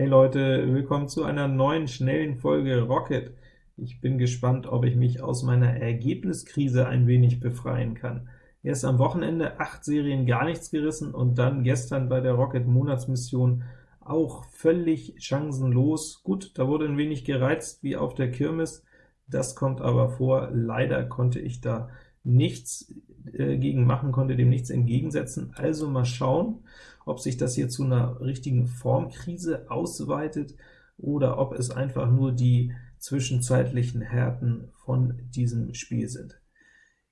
Hey Leute, willkommen zu einer neuen, schnellen Folge Rocket. Ich bin gespannt, ob ich mich aus meiner Ergebniskrise ein wenig befreien kann. Erst am Wochenende acht Serien gar nichts gerissen und dann gestern bei der Rocket-Monatsmission auch völlig chancenlos. Gut, da wurde ein wenig gereizt wie auf der Kirmes, das kommt aber vor. Leider konnte ich da nichts äh, gegen machen, konnte dem nichts entgegensetzen. Also mal schauen, ob sich das hier zu einer richtigen Formkrise ausweitet, oder ob es einfach nur die zwischenzeitlichen Härten von diesem Spiel sind.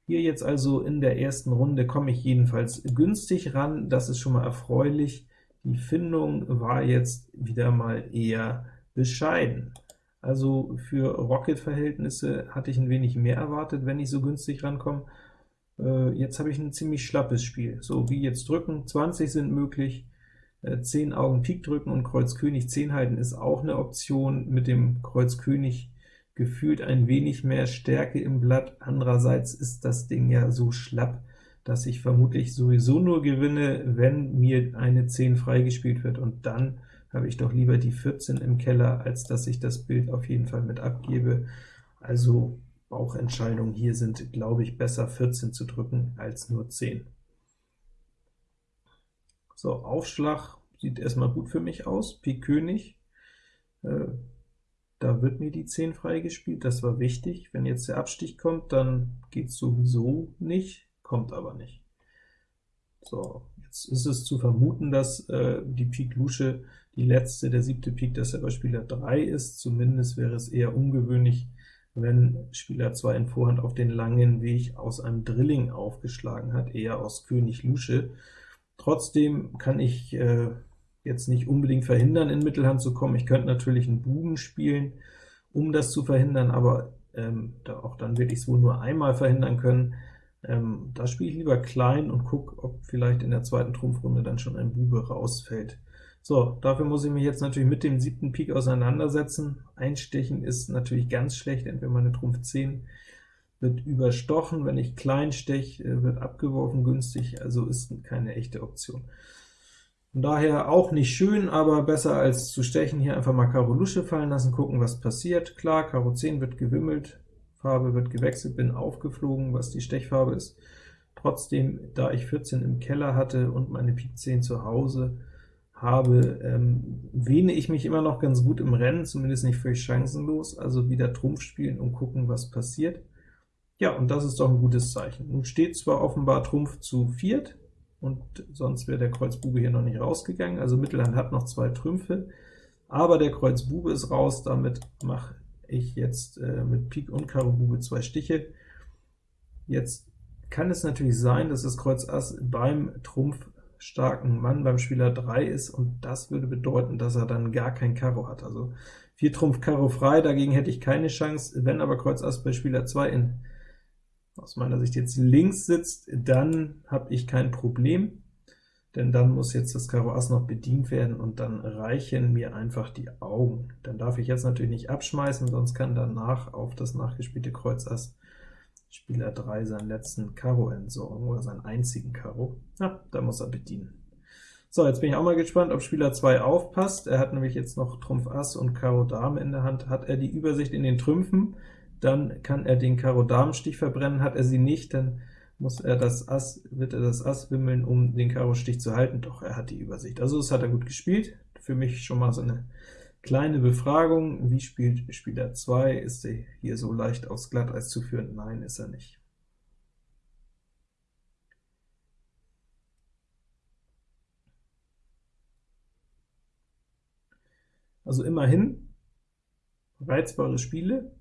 Hier jetzt also in der ersten Runde komme ich jedenfalls günstig ran, das ist schon mal erfreulich. Die Findung war jetzt wieder mal eher bescheiden. Also für Rocket-Verhältnisse hatte ich ein wenig mehr erwartet, wenn ich so günstig rankomme. Äh, jetzt habe ich ein ziemlich schlappes Spiel. So, wie jetzt drücken, 20 sind möglich, äh, 10 Augen Pik drücken und Kreuz König 10 halten ist auch eine Option, mit dem Kreuz König gefühlt ein wenig mehr Stärke im Blatt. Andererseits ist das Ding ja so schlapp, dass ich vermutlich sowieso nur gewinne, wenn mir eine 10 freigespielt wird, und dann habe ich doch lieber die 14 im Keller, als dass ich das Bild auf jeden Fall mit abgebe. Also Bauchentscheidungen hier sind, glaube ich, besser 14 zu drücken als nur 10. So, Aufschlag sieht erstmal gut für mich aus, Pik König, äh, da wird mir die 10 freigespielt, das war wichtig. Wenn jetzt der Abstich kommt, dann geht es sowieso nicht, kommt aber nicht. So, jetzt ist es zu vermuten, dass äh, die Pik Lusche die letzte, der siebte Pik, dass er bei Spieler 3 ist. Zumindest wäre es eher ungewöhnlich, wenn Spieler 2 in Vorhand auf den langen Weg aus einem Drilling aufgeschlagen hat, eher aus König Lusche. Trotzdem kann ich äh, jetzt nicht unbedingt verhindern, in Mittelhand zu kommen. Ich könnte natürlich einen Buben spielen, um das zu verhindern, aber ähm, da, auch dann es wohl nur einmal verhindern können. Ähm, da spiele ich lieber klein und gucke, ob vielleicht in der zweiten Trumpfrunde dann schon ein Bube rausfällt. So, dafür muss ich mich jetzt natürlich mit dem siebten Pik auseinandersetzen. Einstechen ist natürlich ganz schlecht, entweder meine Trumpf 10 wird überstochen, wenn ich klein steche, äh, wird abgeworfen günstig, also ist keine echte Option. Von daher auch nicht schön, aber besser als zu stechen. Hier einfach mal Karo Lusche fallen lassen, gucken, was passiert. Klar, Karo 10 wird gewimmelt, Farbe wird gewechselt, bin aufgeflogen, was die Stechfarbe ist. Trotzdem, da ich 14 im Keller hatte und meine Pik 10 zu Hause, habe, ähm, wähne ich mich immer noch ganz gut im Rennen, zumindest nicht völlig chancenlos, also wieder Trumpf spielen und gucken, was passiert. Ja, und das ist doch ein gutes Zeichen. Nun steht zwar offenbar Trumpf zu viert, und sonst wäre der Kreuz Bube hier noch nicht rausgegangen, also Mittelhand hat noch zwei Trümpfe, aber der Kreuz Bube ist raus, damit mache ich jetzt äh, mit Pik und Karo Bube zwei Stiche. Jetzt kann es natürlich sein, dass das Kreuz Ass beim Trumpf starken Mann beim Spieler 3 ist, und das würde bedeuten, dass er dann gar kein Karo hat. Also 4 Trumpf Karo frei, dagegen hätte ich keine Chance. Wenn aber Kreuz Ass bei Spieler 2 in, aus meiner Sicht jetzt links sitzt, dann habe ich kein Problem, denn dann muss jetzt das Karo Ass noch bedient werden, und dann reichen mir einfach die Augen. Dann darf ich jetzt natürlich nicht abschmeißen, sonst kann danach auf das nachgespielte Kreuz Ass Spieler 3 seinen letzten Karo entsorgen, oder seinen einzigen Karo. Ja, da muss er bedienen. So, jetzt bin ich auch mal gespannt, ob Spieler 2 aufpasst. Er hat nämlich jetzt noch Trumpf Ass und Karo Dame in der Hand. Hat er die Übersicht in den Trümpfen, dann kann er den Karo Damenstich verbrennen. Hat er sie nicht, dann muss er das Ass, wird er das Ass wimmeln, um den Karo Stich zu halten. Doch, er hat die Übersicht. Also das hat er gut gespielt. Für mich schon mal so eine Kleine Befragung, wie spielt Spieler 2? Ist er hier so leicht aufs Glatteis zu führen? Nein, ist er nicht. Also immerhin reizbare Spiele,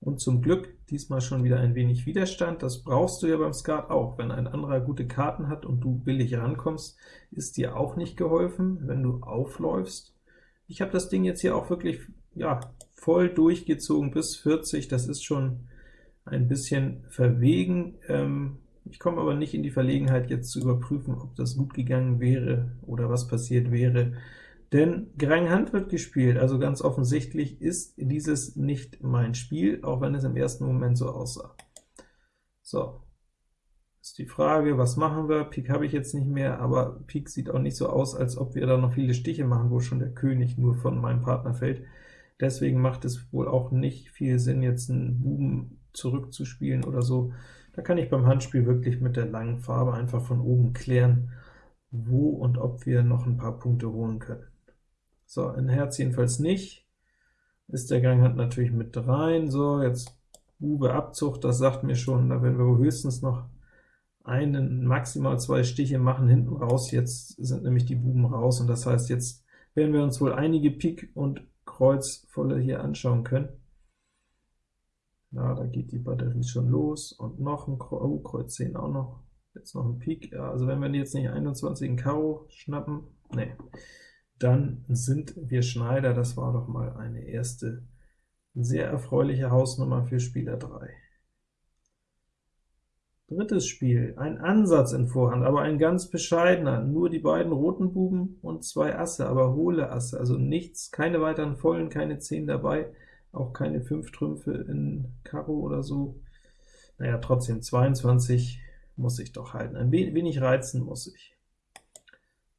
und zum Glück diesmal schon wieder ein wenig Widerstand. Das brauchst du ja beim Skat auch. Wenn ein anderer gute Karten hat und du billig rankommst, ist dir auch nicht geholfen, wenn du aufläufst. Ich habe das Ding jetzt hier auch wirklich ja, voll durchgezogen bis 40, das ist schon ein bisschen verwegen. Ähm, ich komme aber nicht in die Verlegenheit, jetzt zu überprüfen, ob das gut gegangen wäre oder was passiert wäre, denn Gerang Hand wird gespielt, also ganz offensichtlich ist dieses nicht mein Spiel, auch wenn es im ersten Moment so aussah. So, Ist die Frage, was machen wir? Pik habe ich jetzt nicht mehr, aber Pik sieht auch nicht so aus, als ob wir da noch viele Stiche machen, wo schon der König nur von meinem Partner fällt. Deswegen macht es wohl auch nicht viel Sinn, jetzt einen Buben zurückzuspielen oder so. Da kann ich beim Handspiel wirklich mit der langen Farbe einfach von oben klären, wo und ob wir noch ein paar Punkte holen können. So, ein Herz jedenfalls nicht, ist der Ganghand natürlich mit rein. So, jetzt Bube Abzug, das sagt mir schon, da werden wir höchstens noch einen, maximal zwei Stiche machen hinten raus, jetzt sind nämlich die Buben raus, und das heißt, jetzt werden wir uns wohl einige Pik und Kreuz volle hier anschauen können. Ja, da geht die Batterie schon los, und noch ein Kreuz, oh, Kreuz 10 auch noch, jetzt noch ein Pik, ja, also wenn wir jetzt nicht 21 in Karo schnappen, nee, dann sind wir Schneider, das war doch mal eine erste sehr erfreuliche Hausnummer für Spieler 3. Drittes Spiel, ein Ansatz in Vorhand, aber ein ganz bescheidener, nur die beiden roten Buben und zwei Asse, aber hohle Asse, also nichts, keine weiteren Vollen, keine 10 dabei, auch keine 5 Trümpfe in Karo oder so. Naja, trotzdem 22 muss ich doch halten, ein wenig reizen muss ich.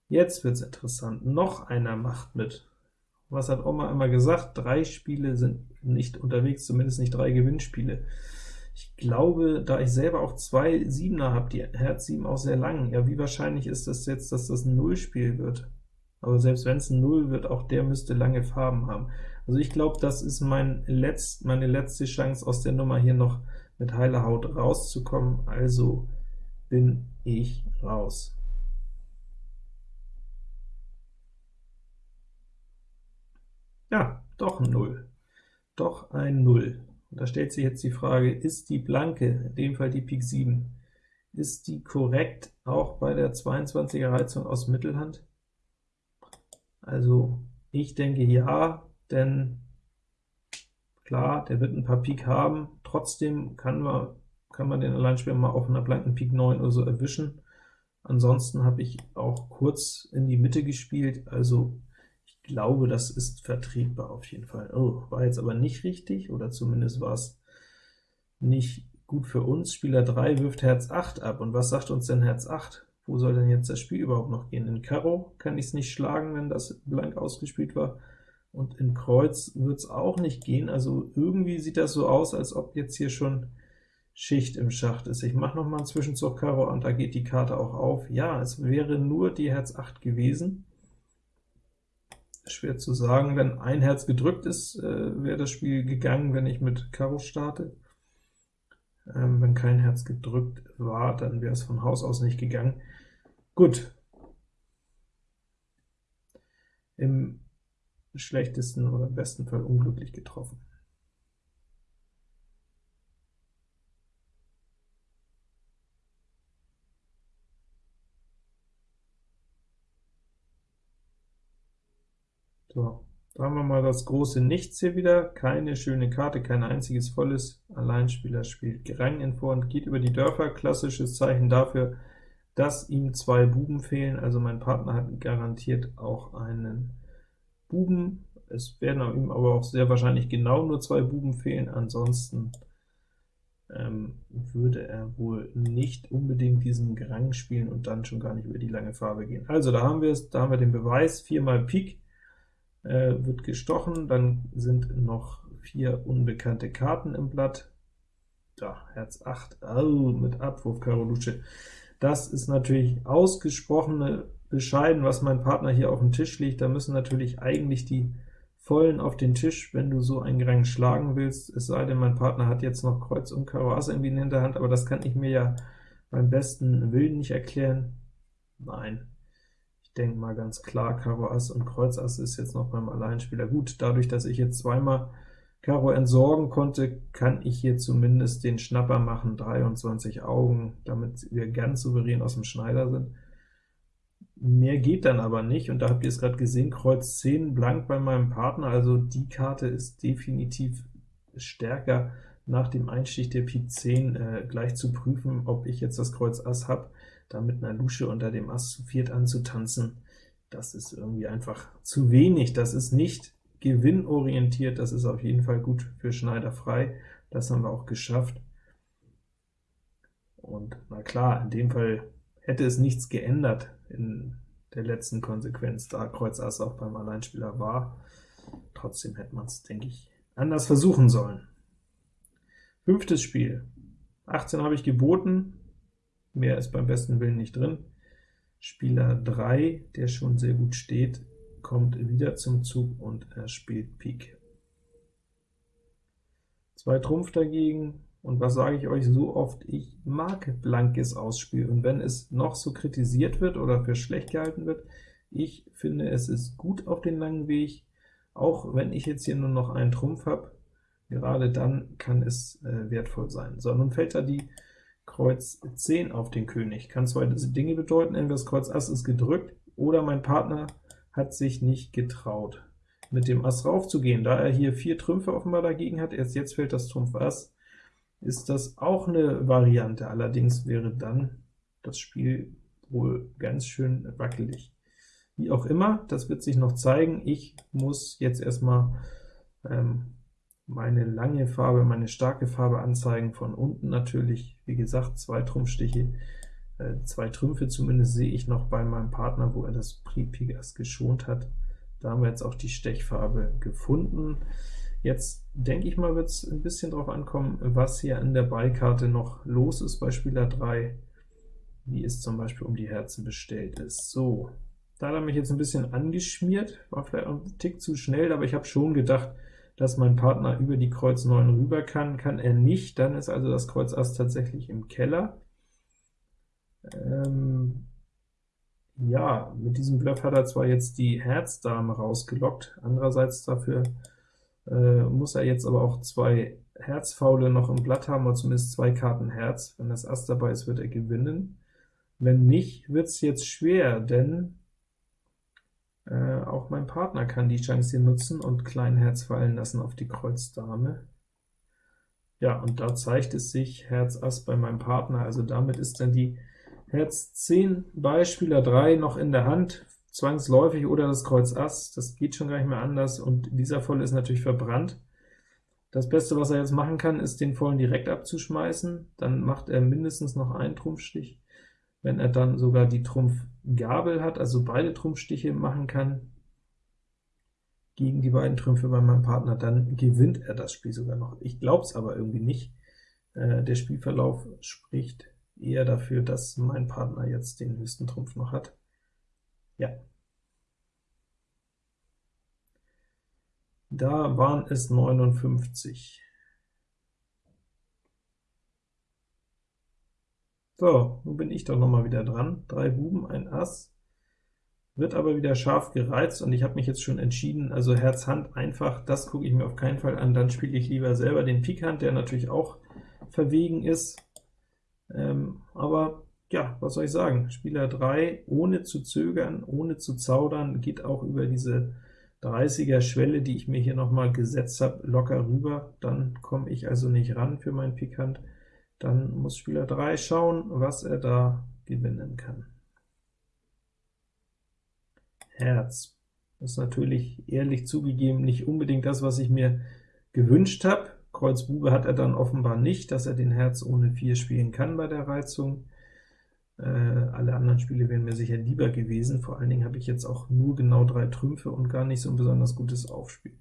Jetzt wird's interessant, noch einer macht mit. Was hat Oma immer gesagt? Drei Spiele sind nicht unterwegs, zumindest nicht drei Gewinnspiele. Ich glaube, da ich selber auch zwei Siebener habe, die Herz 7 auch sehr lang, ja, wie wahrscheinlich ist das jetzt, dass das ein Nullspiel wird? Aber selbst wenn es ein Null wird, auch der müsste lange Farben haben. Also ich glaube, das ist mein letzt, meine letzte Chance, aus der Nummer hier noch mit heiler Haut rauszukommen, also bin ich raus. Ja, doch ein Null. Doch ein Null. Und da stellt sich jetzt die Frage, ist die blanke, in dem Fall die Pik 7, ist die korrekt auch bei der 22er Reizung aus Mittelhand? Also ich denke ja, denn klar, der wird ein paar Pik haben, trotzdem kann man, kann man den Alleinspieler mal auf einer blanken Pik 9 oder so erwischen. Ansonsten habe ich auch kurz in die Mitte gespielt, also glaube, das ist vertretbar auf jeden Fall. Oh, war jetzt aber nicht richtig, oder zumindest war es nicht gut für uns. Spieler 3 wirft Herz 8 ab, und was sagt uns denn Herz 8? Wo soll denn jetzt das Spiel überhaupt noch gehen? In Karo kann ich es nicht schlagen, wenn das blank ausgespielt war, und in Kreuz wird es auch nicht gehen, also irgendwie sieht das so aus, als ob jetzt hier schon Schicht im Schacht ist. Ich mache noch mal einen Zwischenzug Karo, und da geht die Karte auch auf. Ja, es wäre nur die Herz 8 gewesen, schwer zu sagen. Wenn ein Herz gedrückt ist, äh, wäre das Spiel gegangen, wenn ich mit Karo starte. Ähm, wenn kein Herz gedrückt war, dann wäre es von Haus aus nicht gegangen. Gut. Im schlechtesten oder besten Fall unglücklich getroffen. So, da haben wir mal das große Nichts hier wieder, keine schöne Karte, kein einziges volles, Alleinspieler spielt Gerang in Vorhand, geht über die Dörfer, klassisches Zeichen dafür, dass ihm zwei Buben fehlen, also mein Partner hat garantiert auch einen Buben, es werden ihm aber auch sehr wahrscheinlich genau nur zwei Buben fehlen, ansonsten ähm, würde er wohl nicht unbedingt diesen Gerang spielen und dann schon gar nicht über die lange Farbe gehen. Also da haben wir es, da haben wir den Beweis, viermal Pik, äh, wird gestochen, dann sind noch vier unbekannte Karten im Blatt. Da, Herz 8, oh, mit Abwurf Karo Lusche. Das ist natürlich ausgesprochene bescheiden, was mein Partner hier auf dem Tisch liegt. Da müssen natürlich eigentlich die Vollen auf den Tisch, wenn du so einen Rang schlagen willst, es sei denn, mein Partner hat jetzt noch Kreuz und Karo Ass irgendwie in der Hinterhand, aber das kann ich mir ja beim besten Willen nicht erklären. Nein, ich denke mal ganz klar, Karo Ass und Kreuz Ass ist jetzt noch beim Alleinspieler gut. Dadurch, dass ich jetzt zweimal Karo entsorgen konnte, kann ich hier zumindest den Schnapper machen, 23 Augen, damit wir ganz souverän aus dem Schneider sind. Mehr geht dann aber nicht, und da habt ihr es gerade gesehen, Kreuz 10 blank bei meinem Partner, also die Karte ist definitiv stärker nach dem Einstich der Pik 10 äh, gleich zu prüfen, ob ich jetzt das Kreuz Ass habe da mit einer Lusche unter dem Ass zu viert anzutanzen, das ist irgendwie einfach zu wenig. Das ist nicht gewinnorientiert, das ist auf jeden Fall gut für Schneider frei. Das haben wir auch geschafft. und na klar, in dem Fall hätte es nichts geändert in der letzten Konsequenz, da Kreuz Ass auch beim Alleinspieler war. Trotzdem hätte man es, denke ich, anders versuchen sollen. Fünftes Spiel. 18 habe ich geboten, mehr ist beim besten Willen nicht drin. Spieler 3, der schon sehr gut steht, kommt wieder zum Zug und er spielt Pik. Zwei Trumpf dagegen, und was sage ich euch so oft? Ich mag blankes Ausspiel, und wenn es noch so kritisiert wird oder für schlecht gehalten wird, ich finde, es ist gut auf den langen Weg, auch wenn ich jetzt hier nur noch einen Trumpf habe, gerade dann kann es äh, wertvoll sein. So, nun fällt da die Kreuz 10 auf den König. Kann zwei Dinge bedeuten, entweder das Kreuz Ass ist gedrückt, oder mein Partner hat sich nicht getraut, mit dem Ass raufzugehen. Da er hier vier Trümpfe offenbar dagegen hat, erst jetzt fällt das Trumpf Ass, ist das auch eine Variante, allerdings wäre dann das Spiel wohl ganz schön wackelig. Wie auch immer, das wird sich noch zeigen. Ich muss jetzt erstmal ähm, meine lange Farbe, meine starke Farbe anzeigen, von unten natürlich, wie gesagt, zwei Trumpfstiche, äh, zwei Trümpfe zumindest sehe ich noch bei meinem Partner, wo er das Pigas geschont hat. Da haben wir jetzt auch die Stechfarbe gefunden. Jetzt denke ich mal, wird es ein bisschen darauf ankommen, was hier an der Beikarte noch los ist bei Spieler 3, wie es zum Beispiel um die Herzen bestellt ist. So, da hat er mich jetzt ein bisschen angeschmiert, war vielleicht ein Tick zu schnell, aber ich habe schon gedacht, dass mein Partner über die Kreuz 9 rüber kann. Kann er nicht, dann ist also das Kreuz Ass tatsächlich im Keller. Ähm, ja, mit diesem Bluff hat er zwar jetzt die Herzdame rausgelockt, andererseits dafür äh, muss er jetzt aber auch zwei Herzfaule noch im Blatt haben, oder zumindest zwei Karten Herz. Wenn das Ass dabei ist, wird er gewinnen. Wenn nicht, wird es jetzt schwer, denn äh, auch mein Partner kann die Chance hier nutzen und klein Herz fallen lassen auf die Kreuz Dame. Ja, und da zeigt es sich Herz Ass bei meinem Partner, also damit ist dann die Herz 10 bei Spieler 3 noch in der Hand, zwangsläufig, oder das Kreuz Ass, das geht schon gar nicht mehr anders, und dieser Volle ist natürlich verbrannt. Das Beste, was er jetzt machen kann, ist den Vollen direkt abzuschmeißen, dann macht er mindestens noch einen Trumpfstich. Wenn er dann sogar die Trumpfgabel hat, also beide Trumpfstiche machen kann, gegen die beiden Trümpfe bei meinem Partner, dann gewinnt er das Spiel sogar noch. Ich glaube es aber irgendwie nicht. Äh, der Spielverlauf spricht eher dafür, dass mein Partner jetzt den höchsten Trumpf noch hat. Ja. Da waren es 59. So, nun bin ich doch noch mal wieder dran. Drei Buben, ein Ass, wird aber wieder scharf gereizt, und ich habe mich jetzt schon entschieden, also Herz, Hand einfach, das gucke ich mir auf keinen Fall an, dann spiele ich lieber selber den Pik Hand, der natürlich auch verwegen ist. Ähm, aber ja, was soll ich sagen, Spieler 3, ohne zu zögern, ohne zu zaudern, geht auch über diese 30er Schwelle, die ich mir hier noch mal gesetzt habe, locker rüber, dann komme ich also nicht ran für meinen Pikant. Dann muss Spieler 3 schauen, was er da gewinnen kann. Herz ist natürlich ehrlich zugegeben nicht unbedingt das, was ich mir gewünscht habe. Kreuz Bube hat er dann offenbar nicht, dass er den Herz ohne 4 spielen kann bei der Reizung. Äh, alle anderen Spiele wären mir sicher lieber gewesen, vor allen Dingen habe ich jetzt auch nur genau drei Trümpfe und gar nicht so ein besonders gutes Aufspiel.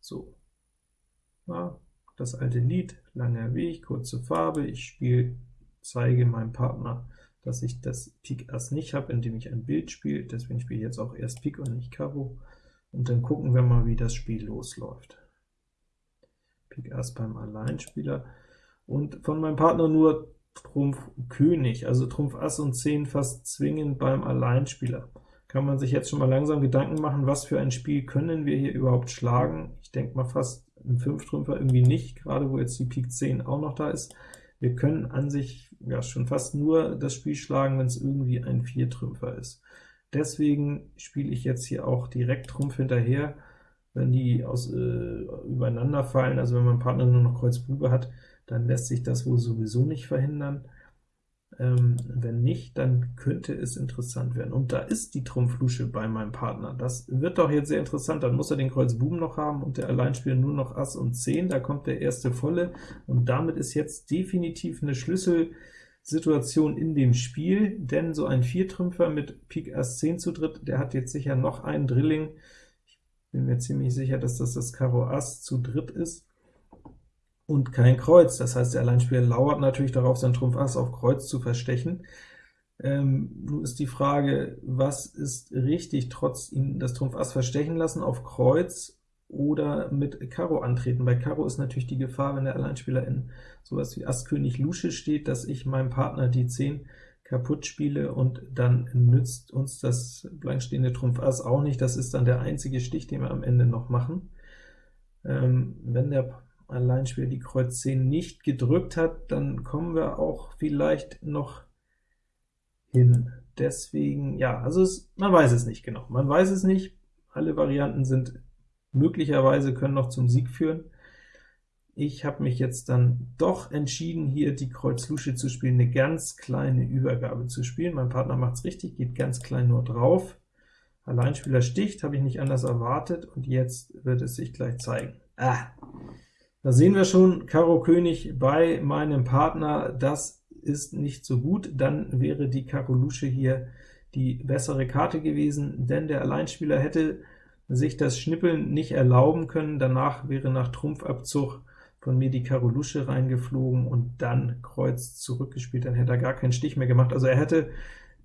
So, ja, das alte Lied, langer Weg, kurze Farbe, ich spiele, zeige meinem Partner, dass ich das Pik Ass nicht habe, indem ich ein Bild spiele, deswegen spiele ich jetzt auch erst Pik und nicht Karo, und dann gucken wir mal, wie das Spiel losläuft. Pik Ass beim Alleinspieler, und von meinem Partner nur Trumpf König, also Trumpf Ass und 10 fast zwingend beim Alleinspieler. Kann man sich jetzt schon mal langsam Gedanken machen, was für ein Spiel können wir hier überhaupt schlagen? Ich denke mal fast ein 5-Trümpfer irgendwie nicht, gerade wo jetzt die Pik 10 auch noch da ist. Wir können an sich ja schon fast nur das Spiel schlagen, wenn es irgendwie ein 4-Trümpfer ist. Deswegen spiele ich jetzt hier auch direkt Trumpf hinterher, wenn die aus, äh, übereinander fallen, also wenn mein Partner nur noch Kreuz Bube hat, dann lässt sich das wohl sowieso nicht verhindern. Ähm, wenn nicht, dann könnte es interessant werden. Und da ist die Trumpflusche bei meinem Partner. Das wird doch jetzt sehr interessant. Dann muss er den Kreuz Buben noch haben und der Alleinspieler nur noch Ass und 10. Da kommt der erste Volle, und damit ist jetzt definitiv eine Schlüssel Situation in dem Spiel, denn so ein Viertrümpfer mit Pik Ass 10 zu dritt, der hat jetzt sicher noch einen Drilling. Ich bin mir ziemlich sicher, dass das das Karo Ass zu dritt ist und kein Kreuz. Das heißt, der Alleinspieler lauert natürlich darauf, sein Trumpf Ass auf Kreuz zu verstechen. Ähm, nun ist die Frage, was ist richtig, trotz ihn das Trumpf Ass verstechen lassen auf Kreuz oder mit Karo antreten. Bei Karo ist natürlich die Gefahr, wenn der Alleinspieler in sowas wie Ass König Lusche steht, dass ich meinem Partner die 10 kaputt spiele und dann nützt uns das blankstehende Trumpf Ass auch nicht. Das ist dann der einzige Stich, den wir am Ende noch machen. Ähm, wenn der Alleinspieler die Kreuz 10 nicht gedrückt hat, dann kommen wir auch vielleicht noch hin. Deswegen, ja, also es, man weiß es nicht genau. Man weiß es nicht. Alle Varianten sind möglicherweise können noch zum Sieg führen. Ich habe mich jetzt dann doch entschieden, hier die Kreuz Lusche zu spielen, eine ganz kleine Übergabe zu spielen. Mein Partner macht es richtig, geht ganz klein nur drauf. Alleinspieler sticht, habe ich nicht anders erwartet, und jetzt wird es sich gleich zeigen. Ah, da sehen wir schon, Karo König bei meinem Partner, das ist nicht so gut, dann wäre die Karo Lusche hier die bessere Karte gewesen, denn der Alleinspieler hätte sich das Schnippeln nicht erlauben können, danach wäre nach Trumpfabzug von mir die Karo Lusche reingeflogen und dann Kreuz zurückgespielt, dann hätte er gar keinen Stich mehr gemacht. Also er hätte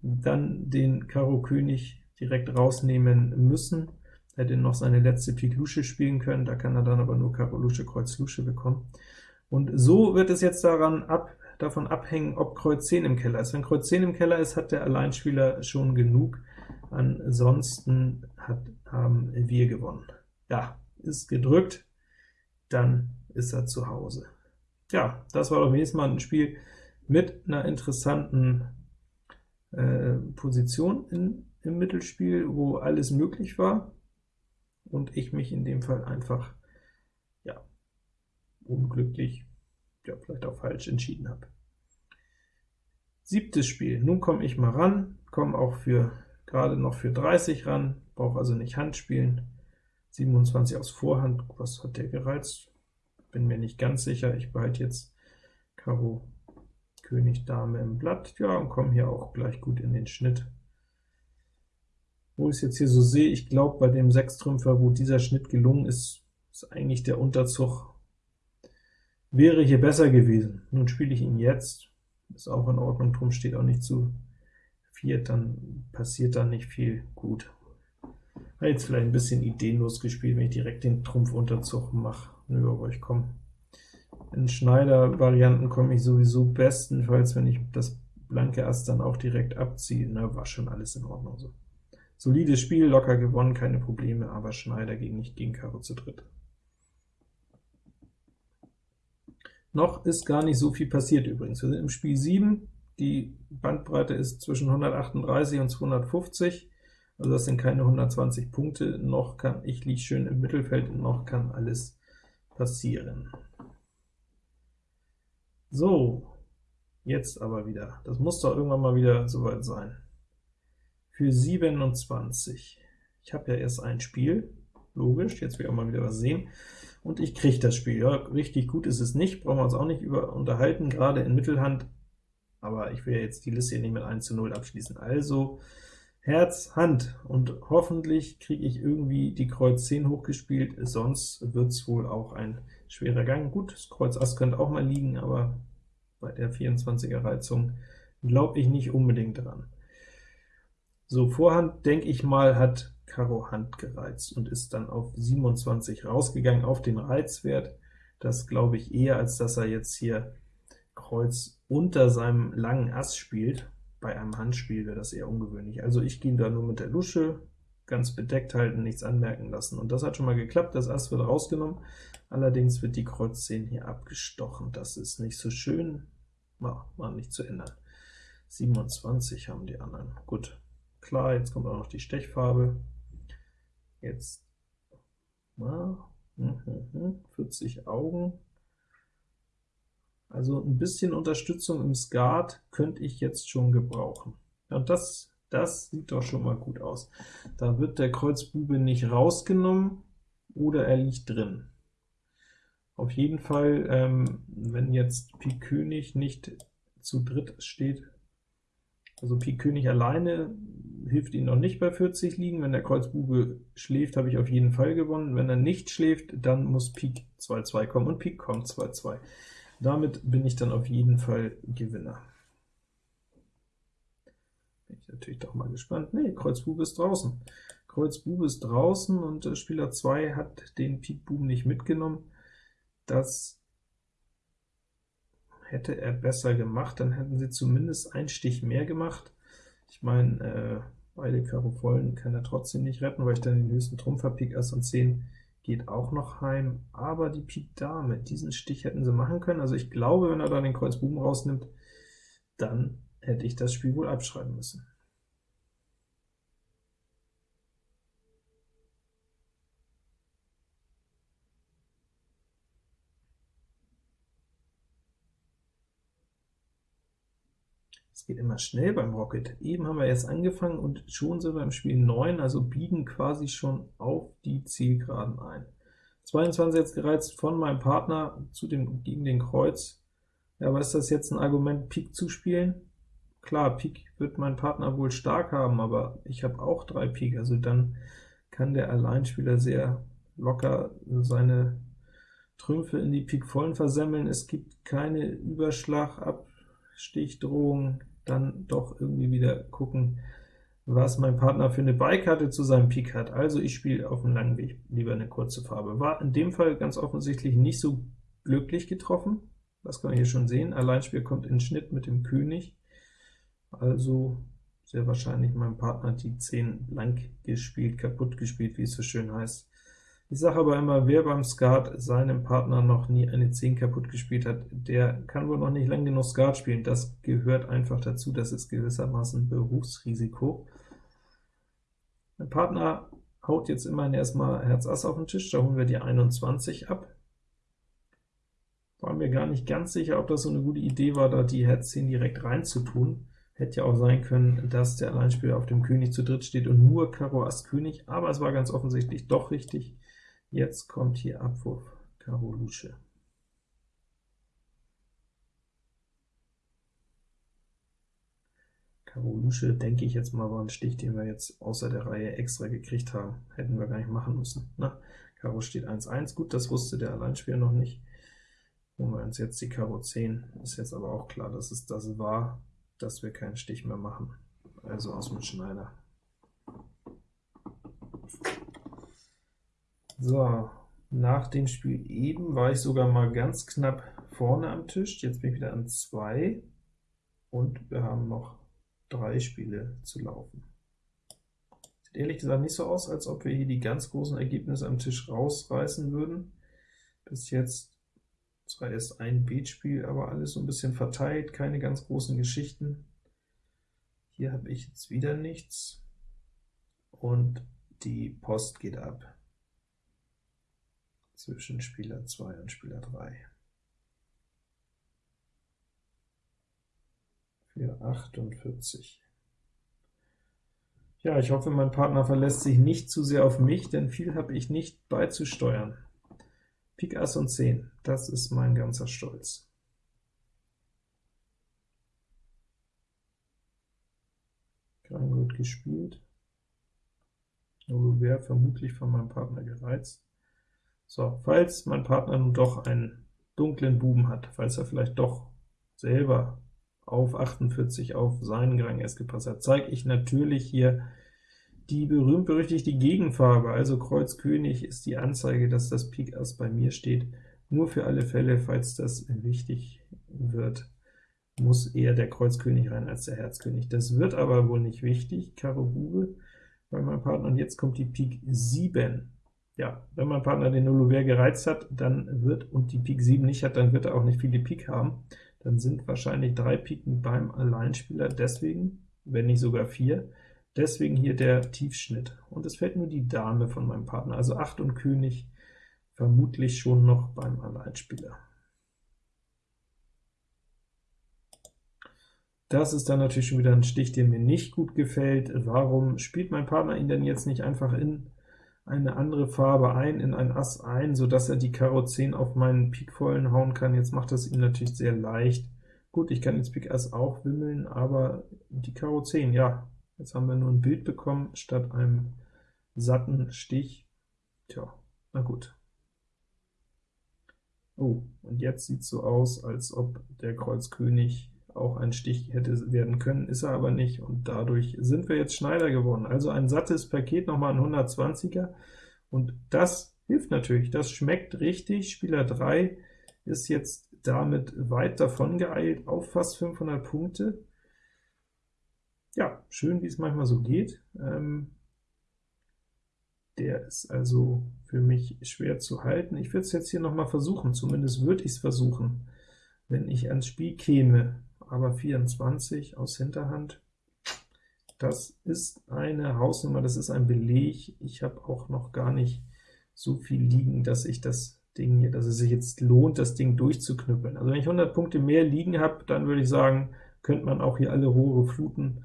dann den Karo König direkt rausnehmen müssen, hätte noch seine letzte Pik Lusche spielen können, da kann er dann aber nur Karo Lusche, Kreuz Lusche bekommen. Und so wird es jetzt daran ab, davon abhängen, ob Kreuz 10 im Keller ist. Wenn Kreuz 10 im Keller ist, hat der Alleinspieler schon genug, ansonsten hat, haben wir gewonnen. Ja, ist gedrückt, dann ist er zu Hause. Ja, das war doch wenigstens mal ein Spiel mit einer interessanten äh, Position in, im Mittelspiel, wo alles möglich war, und ich mich in dem Fall einfach, ja, unglücklich, ja, vielleicht auch falsch entschieden habe. Siebtes Spiel, nun komme ich mal ran, komme auch für gerade noch für 30 ran, brauche also nicht Hand spielen. 27 aus Vorhand, was hat der gereizt? Bin mir nicht ganz sicher, ich behalte jetzt Karo König Dame im Blatt, ja, und komme hier auch gleich gut in den Schnitt. Wo ich es jetzt hier so sehe, ich glaube, bei dem Sechstrümpfer, wo dieser Schnitt gelungen ist, ist eigentlich der Unterzug wäre hier besser gewesen. Nun spiele ich ihn jetzt, ist auch in Ordnung, drum steht auch nicht zu viert, dann passiert da nicht viel gut. Habe jetzt vielleicht ein bisschen ideenlos gespielt, wenn ich direkt den Trumpfunterzug mache. Nö, aber ich komme. In Schneider-Varianten komme ich sowieso bestenfalls, wenn ich das blanke Ass dann auch direkt abziehe. Na, war schon alles in Ordnung so. Solides Spiel, locker gewonnen, keine Probleme, aber Schneider gegen nicht gegen Karo zu dritt. Noch ist gar nicht so viel passiert übrigens. Wir sind im Spiel 7, die Bandbreite ist zwischen 138 und 250, also das sind keine 120 Punkte, noch kann, ich liege schön im Mittelfeld, noch kann alles passieren. So, jetzt aber wieder. Das muss doch irgendwann mal wieder soweit sein. Für 27. Ich habe ja erst ein Spiel, logisch, jetzt will ich auch mal wieder was sehen, und ich kriege das Spiel. Ja, richtig gut ist es nicht, brauchen wir uns auch nicht über unterhalten, gerade in Mittelhand aber ich will jetzt die Liste hier nicht mit 1 zu 0 abschließen. Also Herz, Hand, und hoffentlich kriege ich irgendwie die Kreuz 10 hochgespielt, sonst wird es wohl auch ein schwerer Gang. Gut, das Kreuz Ass könnte auch mal liegen, aber bei der 24er Reizung glaube ich nicht unbedingt dran. So, Vorhand, denke ich mal, hat Karo Hand gereizt und ist dann auf 27 rausgegangen, auf den Reizwert. Das glaube ich eher, als dass er jetzt hier Kreuz unter seinem langen Ass spielt. Bei einem Handspiel wäre das eher ungewöhnlich. Also ich gehe da nur mit der Lusche, ganz bedeckt halten, nichts anmerken lassen. Und das hat schon mal geklappt, das Ass wird rausgenommen, allerdings wird die Kreuz 10 hier abgestochen. Das ist nicht so schön, war, war nicht zu ändern. 27 haben die anderen. Gut, klar, jetzt kommt auch noch die Stechfarbe. Jetzt na, 40 Augen, also ein bisschen Unterstützung im Skat könnte ich jetzt schon gebrauchen. und das, das sieht doch schon mal gut aus. Da wird der Kreuzbube nicht rausgenommen, oder er liegt drin. Auf jeden Fall, ähm, wenn jetzt Pik König nicht zu dritt steht. Also Pik König alleine hilft Ihnen noch nicht bei 40 liegen. Wenn der Kreuz Bube schläft, habe ich auf jeden Fall gewonnen. Wenn er nicht schläft, dann muss Pik 2-2 kommen, und Pik kommt 2-2. Damit bin ich dann auf jeden Fall Gewinner. Bin ich natürlich doch mal gespannt. Nee, Kreuz Bube ist draußen. Kreuz Bube ist draußen, und äh, Spieler 2 hat den Pik Buben nicht mitgenommen. Das hätte er besser gemacht, dann hätten sie zumindest einen Stich mehr gemacht. Ich meine, äh, beide Karo vollen kann er trotzdem nicht retten, weil ich dann den höchsten Trumpf habe, Pik Ass und 10 geht auch noch heim, aber die Pik Dame, diesen Stich hätten sie machen können, also ich glaube, wenn er dann den Kreuz Buben rausnimmt, dann hätte ich das Spiel wohl abschreiben müssen. Es geht immer schnell beim Rocket. Eben haben wir jetzt angefangen und schon sind wir im Spiel 9, also biegen quasi schon auf die Zielgeraden ein. 22 jetzt gereizt von meinem Partner zu dem, gegen den Kreuz. Ja, aber ist das jetzt ein Argument, Pik zu spielen? Klar, Pik wird mein Partner wohl stark haben, aber ich habe auch drei Pik, also dann kann der Alleinspieler sehr locker seine Trümpfe in die Pik vollen versemmeln. Es gibt keine Überschlag ab Stichdrohung, dann doch irgendwie wieder gucken, was mein Partner für eine Beikarte zu seinem Pik hat. Also ich spiele auf dem langen Weg lieber eine kurze Farbe. War in dem Fall ganz offensichtlich nicht so glücklich getroffen, das kann man hier schon sehen. Alleinspiel kommt in Schnitt mit dem König, also sehr wahrscheinlich mein Partner die 10 blank gespielt, kaputt gespielt, wie es so schön heißt. Ich sage aber immer, wer beim Skat seinem Partner noch nie eine 10 kaputt gespielt hat, der kann wohl noch nicht lang genug Skat spielen. Das gehört einfach dazu, das ist gewissermaßen Berufsrisiko. Mein Partner haut jetzt immerhin erstmal Herz Ass auf den Tisch, da holen wir die 21 ab. War mir gar nicht ganz sicher, ob das so eine gute Idee war, da die Herz 10 direkt reinzutun. Hätte ja auch sein können, dass der Alleinspieler auf dem König zu dritt steht und nur Karo Ass König, aber es war ganz offensichtlich doch richtig. Jetzt kommt hier Abwurf Karo Lusche. Karo Lusche, denke ich jetzt mal, war ein Stich, den wir jetzt außer der Reihe extra gekriegt haben. Hätten wir gar nicht machen müssen. Na, ne? Karo steht 1-1, gut, das wusste der Alleinspieler noch nicht. Holen wir uns jetzt die Karo 10, ist jetzt aber auch klar, dass es das war, dass wir keinen Stich mehr machen. Also aus dem Schneider. So, nach dem Spiel eben war ich sogar mal ganz knapp vorne am Tisch, jetzt bin ich wieder an 2 und wir haben noch drei Spiele zu laufen. Sieht ehrlich gesagt nicht so aus, als ob wir hier die ganz großen Ergebnisse am Tisch rausreißen würden. Bis jetzt zwar erst ein Beatspiel, aber alles so ein bisschen verteilt, keine ganz großen Geschichten. Hier habe ich jetzt wieder nichts, und die Post geht ab zwischen Spieler 2 und Spieler 3. Für 48. Ja, ich hoffe, mein Partner verlässt sich nicht zu sehr auf mich, denn viel habe ich nicht beizusteuern. Pik Ass und 10, das ist mein ganzer Stolz. Kein gut gespielt. Nur wäre vermutlich von meinem Partner gereizt. So, falls mein Partner nun doch einen dunklen Buben hat, falls er vielleicht doch selber auf 48 auf seinen Grang S gepasst hat, zeige ich natürlich hier die berühmt-berüchtigte Gegenfarbe, also Kreuz König ist die Anzeige, dass das Pik Ass bei mir steht. Nur für alle Fälle, falls das wichtig wird, muss eher der Kreuz König rein als der Herz König. Das wird aber wohl nicht wichtig, Karo Bube bei meinem Partner, und jetzt kommt die Pik 7 ja, wenn mein Partner den Nullouvert gereizt hat, dann wird, und die Pik 7 nicht hat, dann wird er auch nicht viele Pik haben. Dann sind wahrscheinlich drei Piken beim Alleinspieler, deswegen, wenn nicht sogar vier, deswegen hier der Tiefschnitt. Und es fällt nur die Dame von meinem Partner, also 8 und König vermutlich schon noch beim Alleinspieler. Das ist dann natürlich schon wieder ein Stich, der mir nicht gut gefällt. Warum spielt mein Partner ihn denn jetzt nicht einfach in eine andere Farbe ein, in ein Ass ein, so dass er die Karo 10 auf meinen Pik vollen hauen kann. Jetzt macht das ihm natürlich sehr leicht, Gut, ich kann jetzt Pik Ass auch wimmeln, aber die Karo 10, ja, jetzt haben wir nur ein Bild bekommen, statt einem satten Stich. Tja, na gut. Oh, und jetzt sieht so aus, als ob der Kreuz König auch ein Stich hätte werden können, ist er aber nicht, und dadurch sind wir jetzt Schneider geworden. Also ein sattes Paket, nochmal ein 120er, und das hilft natürlich, das schmeckt richtig. Spieler 3 ist jetzt damit weit davon geeilt auf fast 500 Punkte. Ja, schön, wie es manchmal so geht. Ähm, der ist also für mich schwer zu halten. Ich würde es jetzt hier noch mal versuchen, zumindest würde ich es versuchen, wenn ich ans Spiel käme. Aber 24 aus Hinterhand, das ist eine Hausnummer, das ist ein Beleg. Ich habe auch noch gar nicht so viel liegen, dass ich das Ding hier, dass es sich jetzt lohnt, das Ding durchzuknüppeln. Also wenn ich 100 Punkte mehr liegen habe, dann würde ich sagen, könnte man auch hier alle Rohre fluten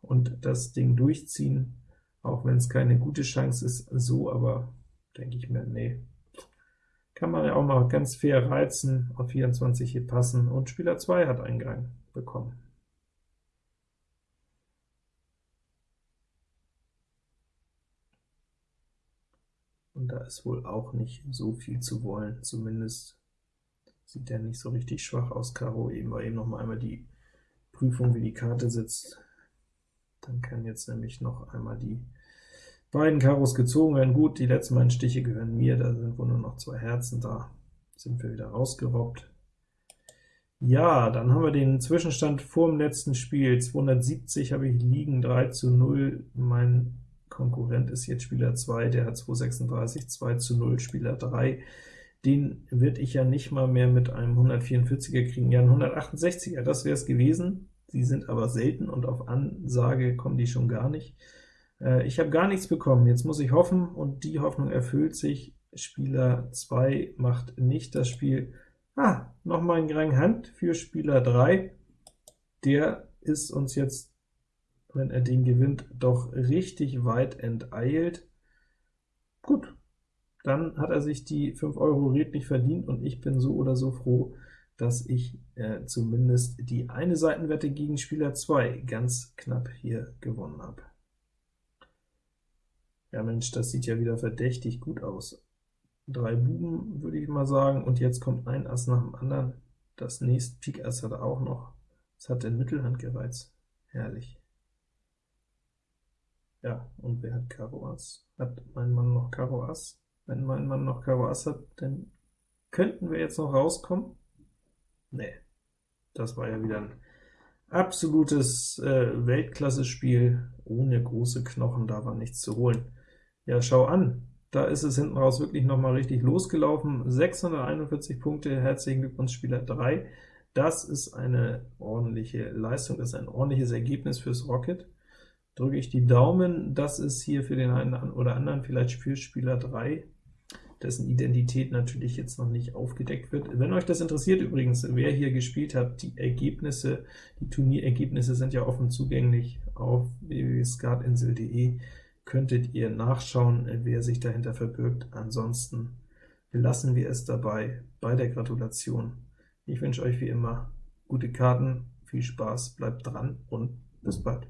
und das Ding durchziehen, auch wenn es keine gute Chance ist, so, aber denke ich mir, nee, kann man ja auch mal ganz fair reizen, auf 24 hier passen, und Spieler 2 hat Eingang bekommen. Und da ist wohl auch nicht so viel zu wollen, zumindest sieht der nicht so richtig schwach aus, Karo, eben war eben noch mal einmal die Prüfung, wie die Karte sitzt. Dann kann jetzt nämlich noch einmal die beiden Karos gezogen werden. Gut, die letzten beiden Stiche gehören mir, da sind wohl nur noch zwei Herzen, da sind wir wieder rausgerobbt. Ja, dann haben wir den Zwischenstand vor dem letzten Spiel. 270 habe ich liegen, 3 zu 0. Mein Konkurrent ist jetzt Spieler 2, der hat 236, 2 zu 0, Spieler 3. Den würde ich ja nicht mal mehr mit einem 144er kriegen, ja ein 168er, das wäre es gewesen. Die sind aber selten, und auf Ansage kommen die schon gar nicht. Äh, ich habe gar nichts bekommen, jetzt muss ich hoffen, und die Hoffnung erfüllt sich. Spieler 2 macht nicht das Spiel. Ah, nochmal ein Rang Hand für Spieler 3. Der ist uns jetzt wenn er den gewinnt, doch richtig weit enteilt. Gut, dann hat er sich die 5 Euro redlich verdient, und ich bin so oder so froh, dass ich äh, zumindest die eine Seitenwette gegen Spieler 2 ganz knapp hier gewonnen habe. Ja Mensch, das sieht ja wieder verdächtig gut aus. Drei Buben, würde ich mal sagen, und jetzt kommt ein Ass nach dem anderen. Das nächste Pik Ass hat er auch noch. Das hat den Mittelhand gereizt. Herrlich. Ja, und wer hat Karo Ass? Hat mein Mann noch Karo Ass? Wenn mein Mann noch Karo Ass hat, dann könnten wir jetzt noch rauskommen? Nee, das war ja wieder ein absolutes äh, Weltklasse-Spiel, ohne große Knochen, da war nichts zu holen. Ja, schau an, da ist es hinten raus wirklich noch mal richtig losgelaufen. 641 Punkte, herzlichen Glückwunsch Spieler 3. Das ist eine ordentliche Leistung, das ist ein ordentliches Ergebnis fürs Rocket drücke ich die Daumen. Das ist hier für den einen oder anderen vielleicht für Spieler 3, dessen Identität natürlich jetzt noch nicht aufgedeckt wird. Wenn euch das interessiert übrigens, wer hier gespielt hat, die Ergebnisse, die Turnierergebnisse sind ja offen zugänglich auf www.skatinsel.de, könntet ihr nachschauen, wer sich dahinter verbirgt. Ansonsten belassen wir es dabei bei der Gratulation. Ich wünsche euch wie immer gute Karten, viel Spaß, bleibt dran und bis bald.